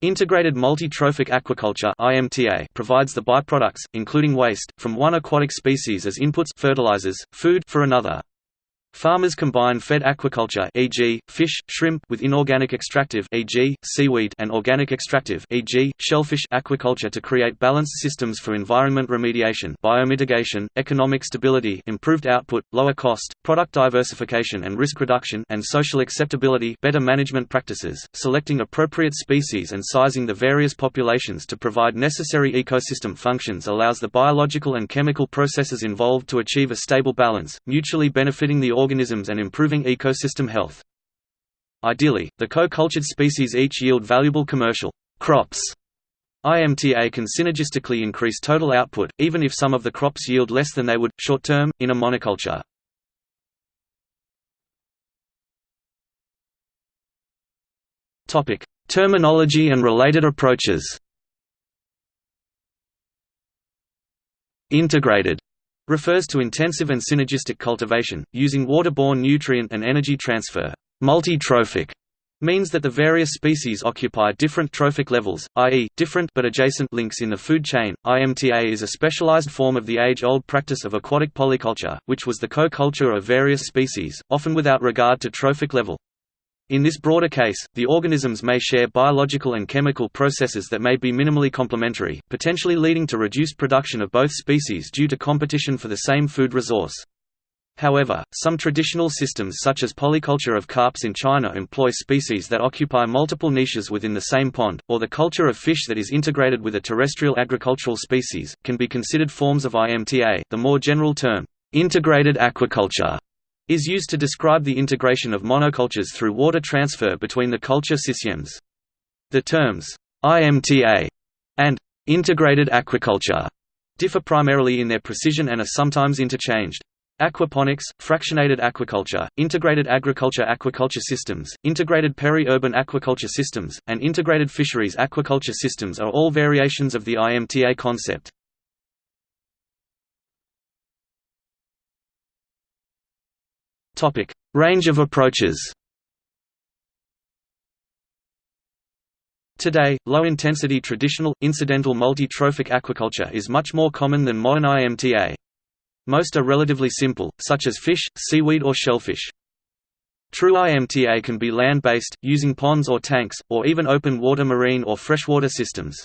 Integrated multi-trophic aquaculture (IMTA) provides the byproducts, including waste, from one aquatic species as inputs fertilizers, food for another. Farmers combine fed aquaculture e.g., fish, shrimp with inorganic extractive e.g., seaweed and organic extractive e.g., shellfish aquaculture to create balanced systems for environment remediation, biomitigation, economic stability, improved output, lower cost, product diversification and risk reduction, and social acceptability, better management practices, selecting appropriate species and sizing the various populations to provide necessary ecosystem functions allows the biological and chemical processes involved to achieve a stable balance, mutually benefiting the organisms and improving ecosystem health. Ideally, the co-cultured species each yield valuable commercial crops. IMTA can synergistically increase total output, even if some of the crops yield less than they would, short-term, in a monoculture. Terminology and related approaches Integrated refers to intensive and synergistic cultivation, using waterborne nutrient and energy transfer. Multi-trophic means that the various species occupy different trophic levels, i.e., different but adjacent links in the food chain. IMTA is a specialized form of the age-old practice of aquatic polyculture, which was the co-culture of various species, often without regard to trophic level. In this broader case, the organisms may share biological and chemical processes that may be minimally complementary, potentially leading to reduced production of both species due to competition for the same food resource. However, some traditional systems such as polyculture of carps in China employ species that occupy multiple niches within the same pond, or the culture of fish that is integrated with a terrestrial agricultural species, can be considered forms of IMTA. The more general term, integrated aquaculture is used to describe the integration of monocultures through water transfer between the culture systems. The terms IMTA and integrated aquaculture differ primarily in their precision and are sometimes interchanged. Aquaponics, fractionated aquaculture, integrated agriculture aquaculture systems, integrated peri-urban aquaculture systems, and integrated fisheries aquaculture systems are all variations of the IMTA concept. Topic: Range of approaches. Today, low-intensity traditional, incidental multi-trophic aquaculture is much more common than modern IMTA. Most are relatively simple, such as fish, seaweed or shellfish. True IMTA can be land-based, using ponds or tanks, or even open water marine or freshwater systems.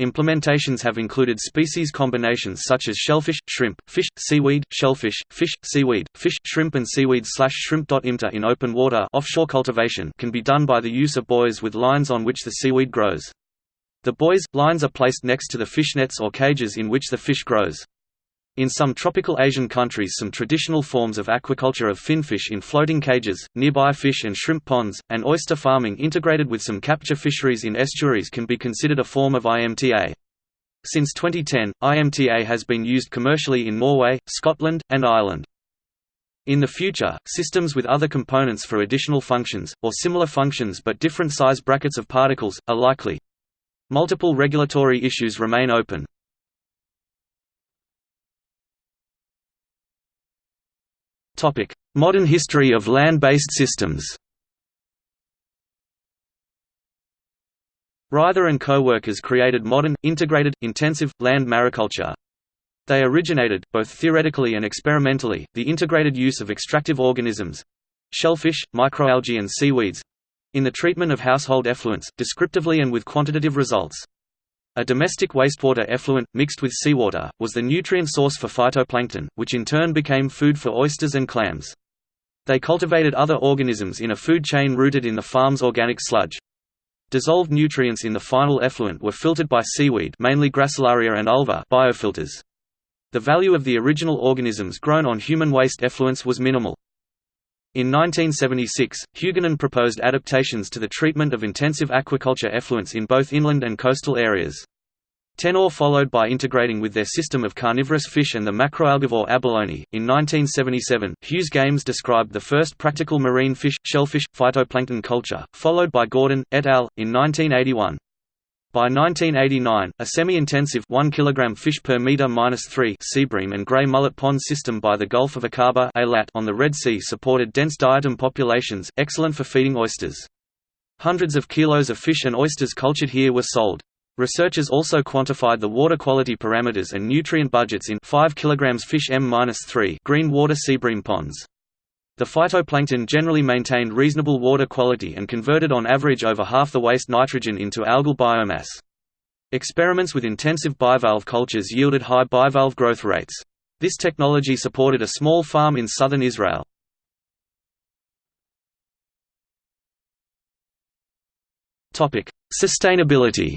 Implementations have included species combinations such as shellfish, shrimp, fish, seaweed, shellfish, fish, seaweed, fish, shrimp and seaweed slash shrimp. IMTA in open water offshore cultivation can be done by the use of buoys with lines on which the seaweed grows. The buoys, lines are placed next to the fish nets or cages in which the fish grows. In some tropical Asian countries some traditional forms of aquaculture of finfish in floating cages, nearby fish and shrimp ponds, and oyster farming integrated with some capture fisheries in estuaries can be considered a form of IMTA. Since 2010, IMTA has been used commercially in Norway, Scotland, and Ireland. In the future, systems with other components for additional functions, or similar functions but different size brackets of particles, are likely. Multiple regulatory issues remain open. Topic: Modern history of land-based systems. Ryther and co-workers created modern, integrated, intensive, land mariculture. They originated, both theoretically and experimentally, the integrated use of extractive organisms—shellfish, microalgae and seaweeds—in the treatment of household effluents, descriptively and with quantitative results. A domestic wastewater effluent, mixed with seawater, was the nutrient source for phytoplankton, which in turn became food for oysters and clams. They cultivated other organisms in a food chain rooted in the farm's organic sludge. Dissolved nutrients in the final effluent were filtered by seaweed mainly Gracilaria and ulva biofilters. The value of the original organisms grown on human waste effluents was minimal. In 1976, Huguenin proposed adaptations to the treatment of intensive aquaculture effluents in both inland and coastal areas. Tenore followed by integrating with their system of carnivorous fish and the macroalgivore abalone. In 1977, Hughes Games described the first practical marine fish, shellfish, phytoplankton culture, followed by Gordon, et al. in 1981. By 1989, a semi-intensive 1 kg fish per meter minus 3 seabream and grey mullet pond system by the Gulf of Aqaba on the Red Sea supported dense diatom populations, excellent for feeding oysters. Hundreds of kilos of fish and oysters cultured here were sold. Researchers also quantified the water quality parameters and nutrient budgets in 5 kg fish M-3 green water seabream ponds. The phytoplankton generally maintained reasonable water quality and converted on average over half the waste nitrogen into algal biomass. Experiments with intensive bivalve cultures yielded high bivalve growth rates. This technology supported a small farm in southern Israel. Sustainability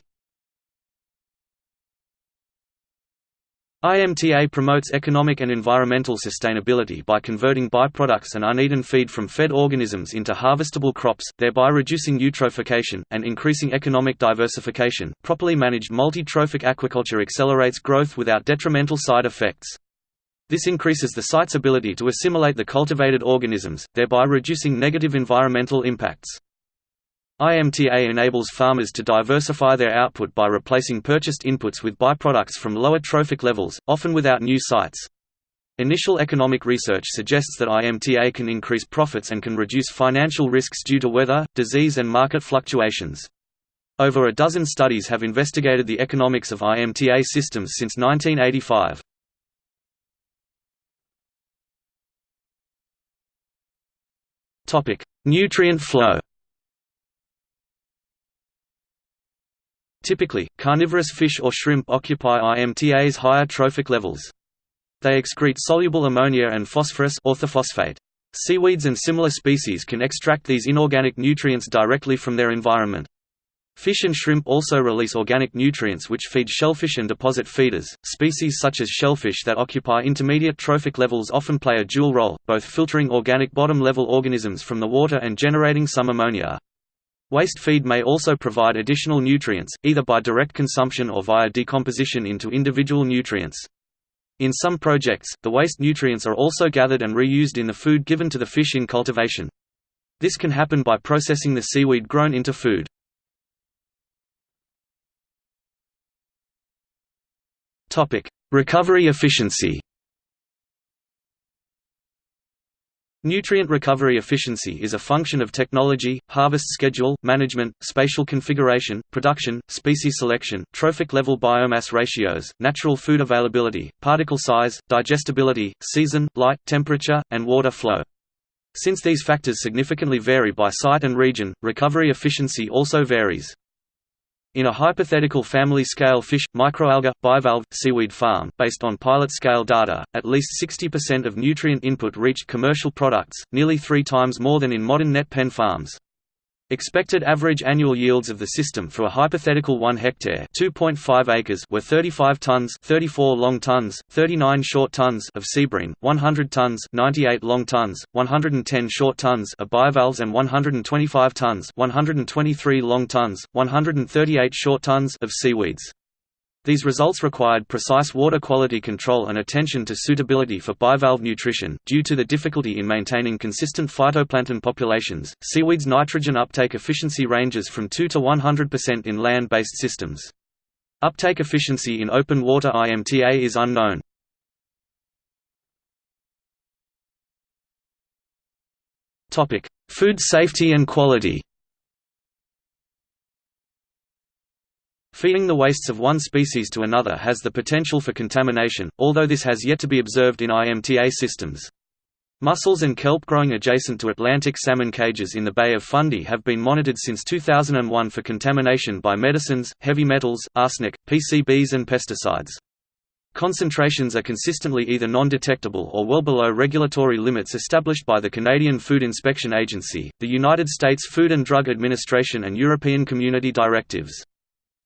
IMTA promotes economic and environmental sustainability by converting byproducts and uneaten feed from fed organisms into harvestable crops, thereby reducing eutrophication, and increasing economic diversification. Properly managed multi-trophic aquaculture accelerates growth without detrimental side effects. This increases the site's ability to assimilate the cultivated organisms, thereby reducing negative environmental impacts. IMTA enables farmers to diversify their output by replacing purchased inputs with byproducts from lower trophic levels, often without new sites. Initial economic research suggests that IMTA can increase profits and can reduce financial risks due to weather, disease and market fluctuations. Over a dozen studies have investigated the economics of IMTA systems since 1985. Nutrient flow Typically, carnivorous fish or shrimp occupy IMTA's higher trophic levels. They excrete soluble ammonia and phosphorus orthophosphate. Seaweeds and similar species can extract these inorganic nutrients directly from their environment. Fish and shrimp also release organic nutrients which feed shellfish and deposit feeders. Species such as shellfish that occupy intermediate trophic levels often play a dual role, both filtering organic bottom level organisms from the water and generating some ammonia. Waste feed may also provide additional nutrients, either by direct consumption or via decomposition into individual nutrients. In some projects, the waste nutrients are also gathered and reused in the food given to the fish in cultivation. This can happen by processing the seaweed grown into food. Recovery efficiency Nutrient recovery efficiency is a function of technology, harvest schedule, management, spatial configuration, production, species selection, trophic level biomass ratios, natural food availability, particle size, digestibility, season, light, temperature, and water flow. Since these factors significantly vary by site and region, recovery efficiency also varies. In a hypothetical family-scale fish, microalga, bivalve, seaweed farm, based on pilot-scale data, at least 60% of nutrient input reached commercial products, nearly three times more than in modern net pen farms. Expected average annual yields of the system for a hypothetical 1 hectare (2.5 acres) were 35 tons, 34 long tons, 39 short tons of seabream, 100 tons, 98 long tons, 110 short tons of bivalves and 125 tons, 123 long tons, 138 short tons of seaweeds. These results required precise water quality control and attention to suitability for bivalve nutrition. Due to the difficulty in maintaining consistent phytoplankton populations, seaweed's nitrogen uptake efficiency ranges from 2 to 100% in land based systems. Uptake efficiency in open water IMTA is unknown. Food safety and quality Feeding the wastes of one species to another has the potential for contamination, although this has yet to be observed in IMTA systems. Mussels and kelp growing adjacent to Atlantic salmon cages in the Bay of Fundy have been monitored since 2001 for contamination by medicines, heavy metals, arsenic, PCBs and pesticides. Concentrations are consistently either non-detectable or well below regulatory limits established by the Canadian Food Inspection Agency, the United States Food and Drug Administration and European Community directives.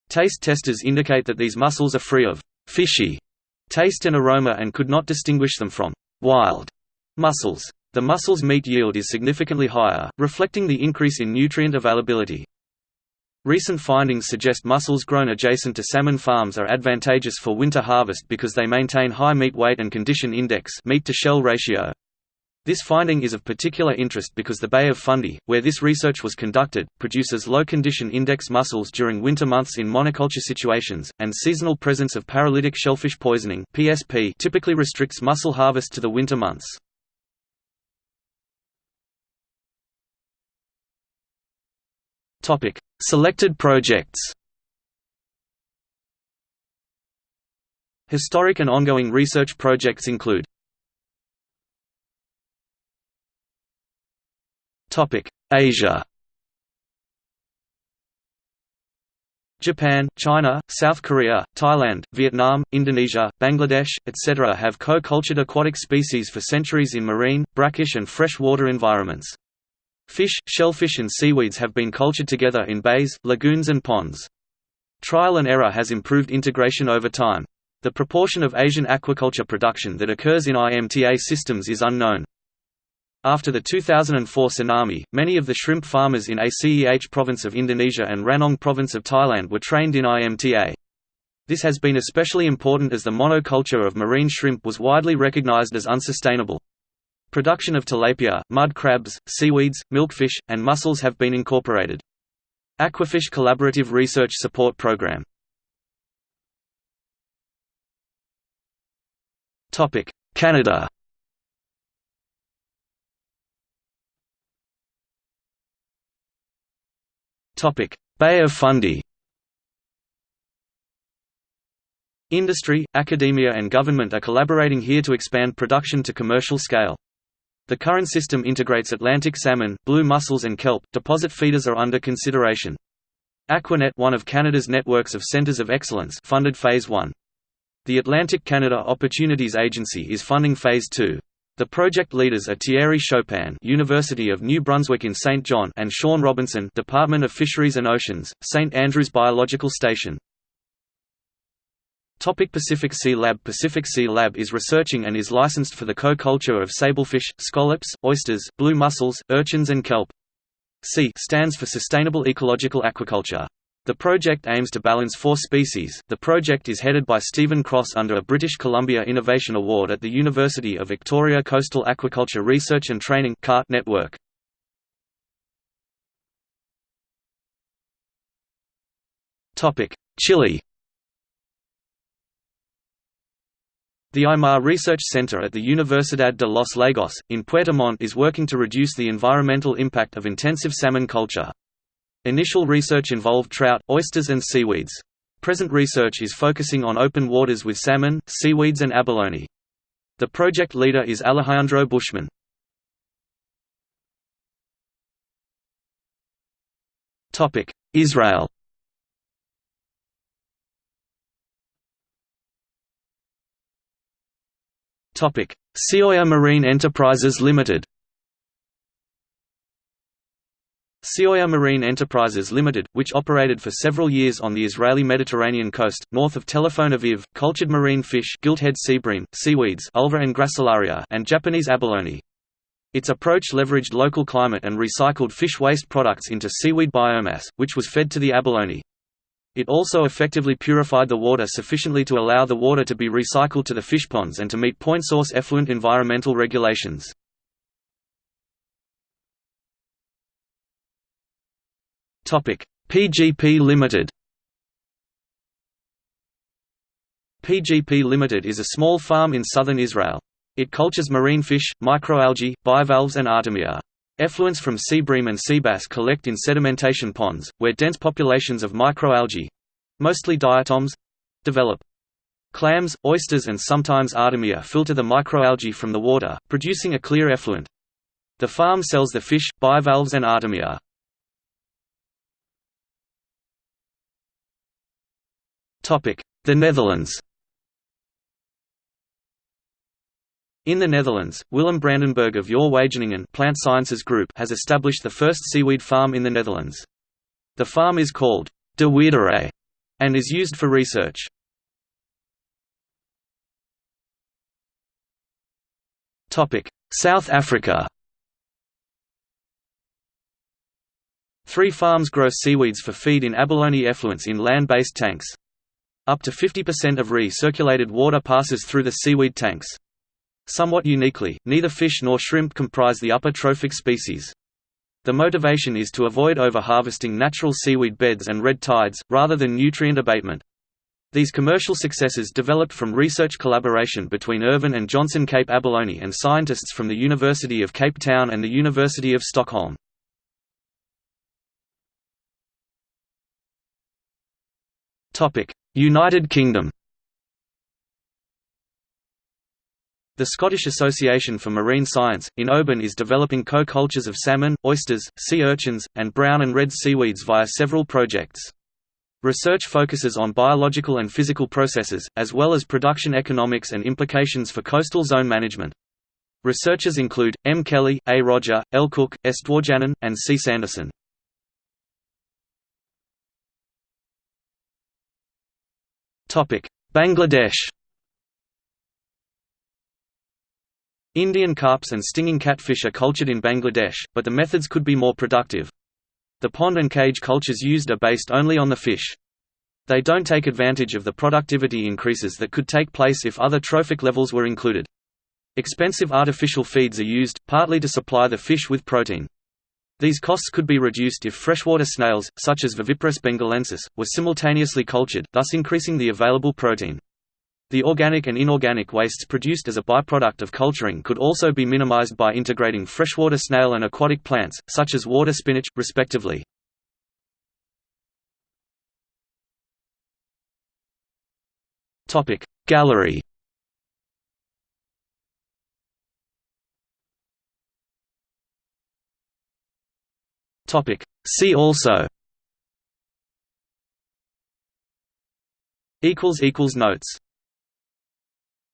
Taste testers indicate that these mussels are free of fishy taste and aroma and could not distinguish them from wild mussels. The mussel's meat yield is significantly higher, reflecting the increase in nutrient availability. Recent findings suggest mussels grown adjacent to salmon farms are advantageous for winter harvest because they maintain high meat weight and condition index meat to shell ratio. This finding is of particular interest because the Bay of Fundy, where this research was conducted, produces low condition index mussels during winter months in monoculture situations, and seasonal presence of paralytic shellfish poisoning (PSP) typically restricts mussel harvest to the winter months. Topic: Selected projects. Historic and ongoing research projects include Asia. Japan, China, South Korea, Thailand, Vietnam, Indonesia, Bangladesh, etc. have co-cultured aquatic species for centuries in marine, brackish and freshwater environments. Fish, shellfish and seaweeds have been cultured together in bays, lagoons and ponds. Trial and error has improved integration over time. The proportion of Asian aquaculture production that occurs in IMTA systems is unknown. After the 2004 tsunami, many of the shrimp farmers in Aceh province of Indonesia and Ranong province of Thailand were trained in IMTA. This has been especially important as the monoculture of marine shrimp was widely recognized as unsustainable. Production of tilapia, mud crabs, seaweeds, milkfish, and mussels have been incorporated. Aquafish Collaborative Research Support Program Canada Bay of Fundy Industry, academia and government are collaborating here to expand production to commercial scale. The current system integrates Atlantic salmon, blue mussels and kelp. Deposit feeders are under consideration. Aquanet, one of Canada's networks of centres of excellence, funded Phase 1. The Atlantic Canada Opportunities Agency is funding Phase 2. The project leaders are Thierry Chopin, University of New Brunswick in St. John, and Sean Robinson, Department of Fisheries and Oceans, St. Andrews Biological Station. Topic Pacific Sea Lab Pacific Sea Lab is researching and is licensed for the co-culture of sablefish, scallops, oysters, blue mussels, urchins and kelp. SEA stands for Sustainable Ecological Aquaculture. The project aims to balance four species. The project is headed by Stephen Cross under a British Columbia Innovation Award at the University of Victoria Coastal Aquaculture Research and Training network. Topic: Chile. The i-mar Research Center at the Universidad de los Lagos, in Puerto Montt is working to reduce the environmental impact of intensive salmon culture. Initial research involved trout, oysters and seaweeds. Present research is focusing on open waters with salmon, seaweeds and abalone. The project leader is Alejandro Buschmann. Israel SeaOr Marine Enterprises Limited SeaOr Marine Enterprises Limited, which operated for several years on the Israeli Mediterranean coast, north of Tel Aviv, cultured marine fish gilthead seabream, seaweeds ulva and gracilaria and Japanese abalone. Its approach leveraged local climate and recycled fish waste products into seaweed biomass, which was fed to the abalone. It also effectively purified the water sufficiently to allow the water to be recycled to the fish ponds and to meet point source effluent environmental regulations. PGP Limited PGP Limited is a small farm in southern Israel. It cultures marine fish, microalgae, bivalves and artemia. Effluents from sea bream and sea bass collect in sedimentation ponds, where dense populations of microalgae—mostly diatoms—develop. Clams, oysters and sometimes artemia filter the microalgae from the water, producing a clear effluent. The farm sells the fish, bivalves and artemia. The Netherlands In the Netherlands, Willem Brandenburg of Your Wageningen Plant Sciences Group has established the first seaweed farm in the Netherlands. The farm is called De Wierderij and is used for research. South Africa Three farms grow seaweeds for feed in abalone effluents in land-based tanks. Up to 50% of recirculated water passes through the seaweed tanks. Somewhat uniquely, neither fish nor shrimp comprise the upper trophic species. The motivation is to avoid overharvesting natural seaweed beds and red tides, rather than nutrient abatement. These commercial successes developed from research collaboration between Irvin and Johnson Cape Abalone and scientists from the University of Cape Town and the University of Stockholm. United Kingdom The Scottish Association for Marine Science, in Oban is developing co-cultures of salmon, oysters, sea urchins, and brown and red seaweeds via several projects. Research focuses on biological and physical processes, as well as production economics and implications for coastal zone management. Researchers include, M. Kelly, A. Roger, L. Cook, S. Dworjanyn, and C. Sanderson. Bangladesh Indian carps and stinging catfish are cultured in Bangladesh, but the methods could be more productive. The pond and cage cultures used are based only on the fish. They don't take advantage of the productivity increases that could take place if other trophic levels were included. Expensive artificial feeds are used, partly to supply the fish with protein. These costs could be reduced if freshwater snails, such as Viviparus bengalensis, were simultaneously cultured, thus increasing the available protein. The organic and inorganic wastes produced as a byproduct of culturing could also be minimized by integrating freshwater snail and aquatic plants, such as water spinach, respectively. Gallery See also. Equals equals Notes